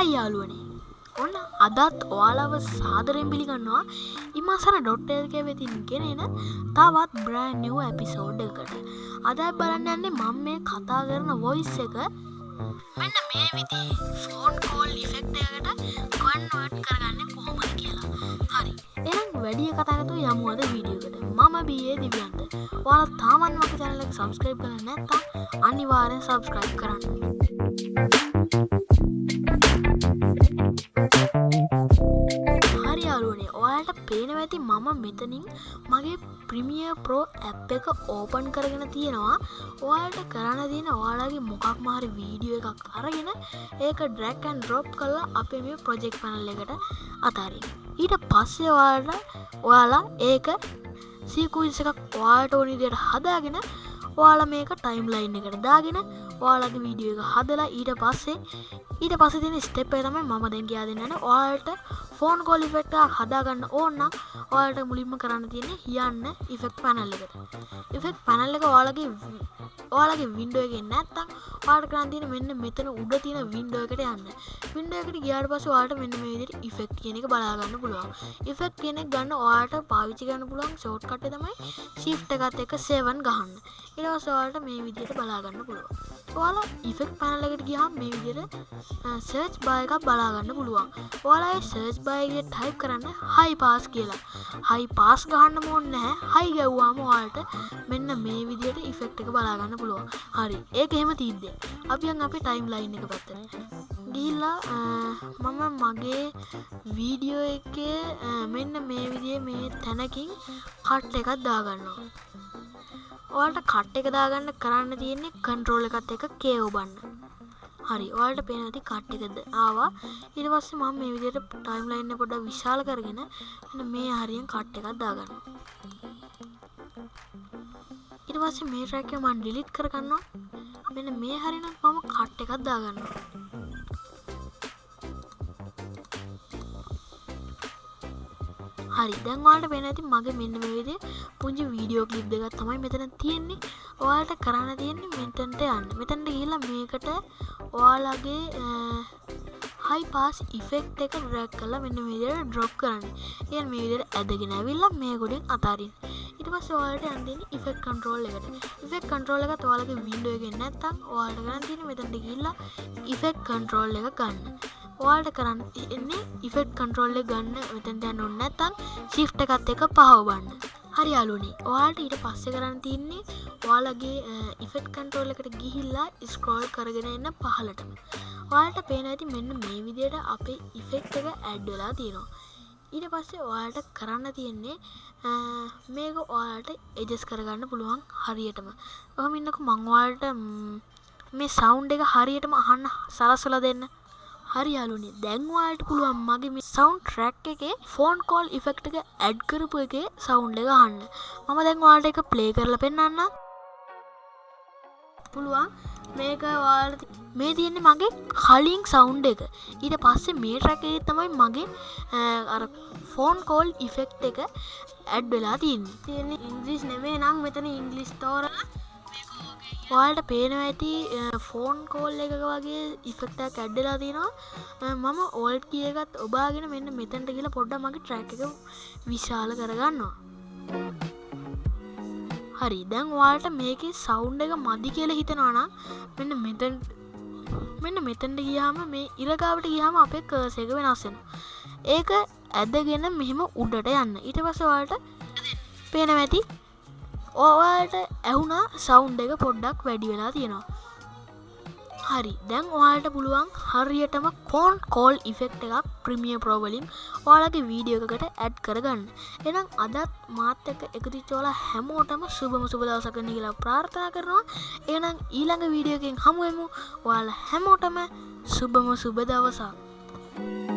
හරි යාලුවනේ ඔන්න අදත් ඔයාලව සාදරෙන් පිළිගන්නවා. ඉමසන ඩොට්ටල්ක වෙතින් ගෙනෙන තවත් බ්‍රෑන් නිව ඇපිසෝඩ් එකට. අදයි බලන්න යන්නේ මං මේ කතා කරන වොයිස් එක. මෙන්න මේ විදි ෆෝන් කෝල් ඉෆෙක්ටකට කන්වට් කරගන්න කොහොමද කියලා. හරි. එනම් වැඩිය කතාගතු යමුවද වීඩියෝකට මම බියේ දිවියන්ත. ඔයාල තාමන් වක චැනලක් සබස්ක්‍රයිබ් කළ නැත්තා අනිවාරෙන් සබස්ක්‍රයිබ් කරන්න. හරි ඇති මම මෙතනින් මගේ ප්‍රමිය ප්‍රෝ ඇප් එක ඕපන් කරගෙන තියෙනවා. ඔයාලට කරන්න තියෙන ඔයාලගේ මොකක් මාරි වීඩියෝ එකක් අරගෙන ඒක ඩ්‍රැක්කන් ඩ්‍රොප් කල්ලා අපේ මේ ප්‍රොජෙක්් පනල් එකට අතාරින් ඊට පස්සේ ඔයාලට ඔයාලා ඒක සීකුයිස එකක් ඔයාට ඕනිදියට හදාගෙන ඔයාල මේක ටයිම් ලයින් එකට දාගෙන ඔයාලගේ වීඩියෝ එක හදලා ඊට පස්සේ ඊට පස තින ස්ටෙප්පේ තමයි මම දැන් කියා දෙන්නන ඔයාලට ෆෝන් කොලිෆෙක්ට හදාගන්න ඕන්න ඔයාලට මුලින්ම කරන්න තියෙන හියන්න ඉෆෙක්් පැනල්ල එකට. ඉෆෙක්් පැනල්ල එක ඔයාලගේ ඔයාලගේ වින්ඩුවගේ නැත්තම් පාට කරන්තින මෙන්න මෙතන උඩ තියෙන වින්ඩෝ එකට යන්න. වින්ඩෝ එකට ගියාට පස වාට මෙන්න මේදිට ඉෆෙක්් කියන එක බලාගන්න පුළුවන්. ඉෆෙක්් කෙනෙක් ගන්න ඔයාට පාවිචි ගන්න පුළුවන් ෂෝට් කට තමයි ශිෆ්ට එකත් එක සේවන් ගහන්න. එලවසවාලට මේ විදියට බලාගන්න පුළුවන්. ඔයාලා ඉෆෙක්් පැනලකට ගියාම් මේ විදියට සර්ච් බායකක් බලාගන්න පුළුවන්. ඔයාලා සර්ච් බයගේ ටයිප් කරන්න හයි පාස් කියලා. හයි පාස් ගහන්න මොන්න නෑ හයි ගැව්වාම වාල්ට මෙන්න මේ විදියට ඉෆෙක්් එක බලාගන්න පුළුවන්. හරි. ඒක එහෙම තිීද්දේ අපියන් අපි ටයිම් ලයින් එක පත්තන ගිල්ලා මම මගේ වීඩියෝ එක මෙන්න මේ විදිය මේ තැනකින් කට්ට එකත් දාගන්නවා. ඔයාට කට්ට එක දාගන්න කරන්න තියෙන්නේ කන්ට්‍රෝල එකත් එක කේෝබන්න හරි ඔයාලට පේනති කට්ටකද ආවා. ඉට පස්සේ මම මේ විදියට ටයිම් ලයින්න පොඩ විශාල කරගෙන මේ හරියෙන් කට්ට එකක් දාගන්න ඉට පස්සේ මේ රැක මන් ඩිලිට් කරගන්නවා. මෙන්න මේ හරින මම කට්ට එකක් දාගන්න හරි. දැන්වාට වෙන ඇති මගේ මෙන්න වේදේ පුංචි වීඩියෝ කලිප් දෙගත් තමයි මෙතන තියෙන්නේ. ඔයාලට කරන්න තියෙන්නේ මෙතන්ට යන්න. මෙතැන්ට කියලා මේකට ඔයාලගේ හයි පාස් ඉෆෙක්් එක රැක් කලා මෙන්න විදියට ඩ්‍රොප් කරන්න. එය මේ විදියට ඇදගෙන ඇවිල්ලා මේ ගොඩින් අතාරින් ඉට පස් වාලට අන්තින ඉෆෙක් කන්ට්‍රෝල් එකට. ඉෆෙක් කන්ට්‍රෝල් එක තුවාලගේ විඩුවගෙන් නැත්තම් වාට කරන්න තියෙන මෙතැට ගිල්ලා ඉෆෙක් කන්ට්‍රෝල් එක ගන්න. ඔයාලට කරන්න එන්නේ ඉෆෙට් කන්ට්‍රෝල්ල ගන්න මෙතැන්ට යන්න ඔන්න ඇතන් ශිෆ්ට එකත් එක පහවබන්න හරි අලුනේ. ඔයාට ඊට පස්සෙ කරන්න තින්නේ ඔයාලගේ ඉෆෙට් කන්ට්‍රෝල් එකට ගිහිල්ලා ස්ක්‍රෝල් කරගෙන එන්න පහලටම ඔයාලට පේන ඇති මෙන්න මේ විදියට අපේ ඉෆෙක්් එක ඇඩ්වෙලා තියෙනවා. ඊට පස්සේ ඔයාලට කරන්න තියෙන්නේ මේක ඔයාලට එජස් කරගන්න පුළුවන් හරියටම. ඔහම ඉන්නක මංවාලට මේ සෞන්් එක හරියටම අහන්න සලස්සල දෙන්න. හරි යාලුනේ දැන්වාට පුළුවන් මගේ මේ සවන්් ට්‍රැක් එක ෆෝන් කෝල් ඉෆෙක්ට එක ඇඩ් කරපු එක සවුන්් එක හන්න මම දැන්වාට එක ප්ලේ කරල පෙන්න්න පුළුවන් මේක වාල මේ තියෙන්නේ මගේ කලින් සවුන්් එක. ඊට පස්සේ මේ ට්‍රැක තමයි මගේ අර ෆෝන් කෝල් ඉෆෙක්් එක ඇඩ් වෙලා තින් තියෙන්නේ ඉංග්‍රිස් නෙවේ නම් මෙතන ඉංගලිස් තෝරලා ඔයාලට පේන ඇති ෆෝන් කෝල් එක වගේ ඉෆෙක්ටක් ඇඩ්ඩලා තියෙනවා. මම ඕල්ට් කියගත් ඔබාගෙන මෙන්න මෙතැන්ට කියලා පොඩ්ඩ මගේ ට්‍රැක් එක විශාල කරගන්නවා. හරි දැන් වාල්ට මේක සෞන්් එක මදි කියල හිතනවානම් මෙන්න මෙතැන් මෙන්න මෙතැන්ට ගියාම මේ ඉරගාවට ගියාම අපේ කර්සක වෙනස්සෙන ඒක ඇදගෙන මෙහෙම උඩට යන්න. ඊට පසවාට පේන ඇති? ඕවාට ඇවුනා සෞන්් එක පොඩ්ඩක් වැඩි වෙලා තියෙනවා. හරි. දැන් ඔයාලට පුළුවන් හරියටම කෝන් කෝල් ඉෆෙක්් එකක් ප්‍රමිය ප්‍රෝවලින් ඔයාලගේ වීඩියෝකට ඇඩ් කරගන්න. එනම් අදත් මාත් එක එකතිචෝල හැමෝටම සුබම සුබදවසකන කියලා ප්‍රාර්ථනා කරනවා. එනම් ඊළඟ වීඩියෝකින් හමුවමු ඔයාල හැමෝටම සුබම සුබ දවසක්.